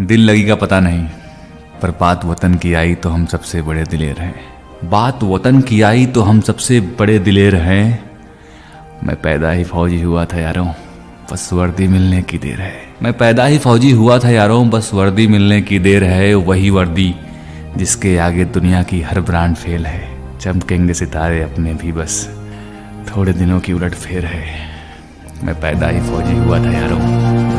दिल लगी पता नहीं, पर बात वतन की आई तो हम सबसे बड़े दिलेर हैं। बात वतन की आई तो हम सबसे बड़े दिलेर हैं। मैं पैदा ही फौजी हुआ था यारों, बस वर्दी मिलने की देर है। मैं पैदा ही फौजी हुआ था यारों, बस वर्दी मिलने की देर है। वही वर्दी जिसके आगे दुनिया की हर ब्रांड फेल है। चमकेंगे सितारे अपने भी बस, थोड़े दिनों की उलट फेर है। मैं पैदा ही फौजी हुआ था यारों।